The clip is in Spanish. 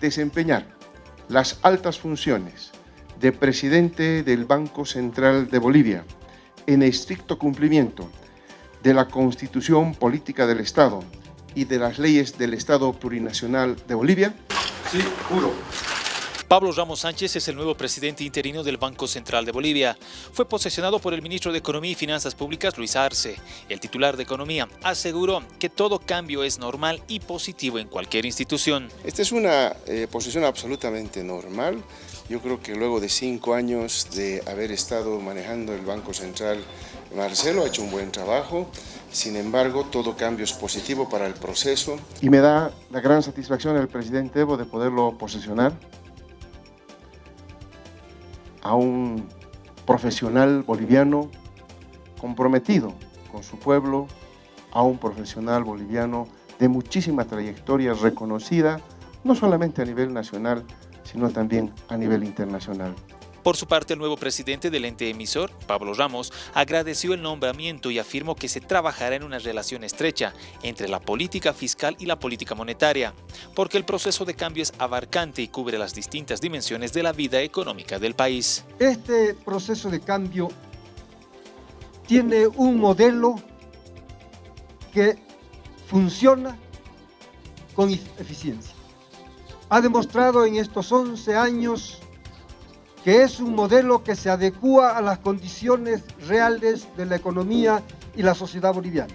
desempeñar las altas funciones de presidente del Banco Central de Bolivia en estricto cumplimiento de la Constitución Política del Estado y de las leyes del Estado Plurinacional de Bolivia? Sí, juro. Pablo Ramos Sánchez es el nuevo presidente interino del Banco Central de Bolivia. Fue posesionado por el ministro de Economía y Finanzas Públicas, Luis Arce. El titular de Economía aseguró que todo cambio es normal y positivo en cualquier institución. Esta es una eh, posición absolutamente normal. Yo creo que luego de cinco años de haber estado manejando el Banco Central, Marcelo ha hecho un buen trabajo. Sin embargo, todo cambio es positivo para el proceso. Y me da la gran satisfacción el presidente Evo de poderlo posesionar a un profesional boliviano comprometido con su pueblo, a un profesional boliviano de muchísima trayectoria reconocida, no solamente a nivel nacional, sino también a nivel internacional. Por su parte, el nuevo presidente del ente emisor, Pablo Ramos, agradeció el nombramiento y afirmó que se trabajará en una relación estrecha entre la política fiscal y la política monetaria, porque el proceso de cambio es abarcante y cubre las distintas dimensiones de la vida económica del país. Este proceso de cambio tiene un modelo que funciona con eficiencia. Ha demostrado en estos 11 años que es un modelo que se adecua a las condiciones reales de la economía y la sociedad boliviana.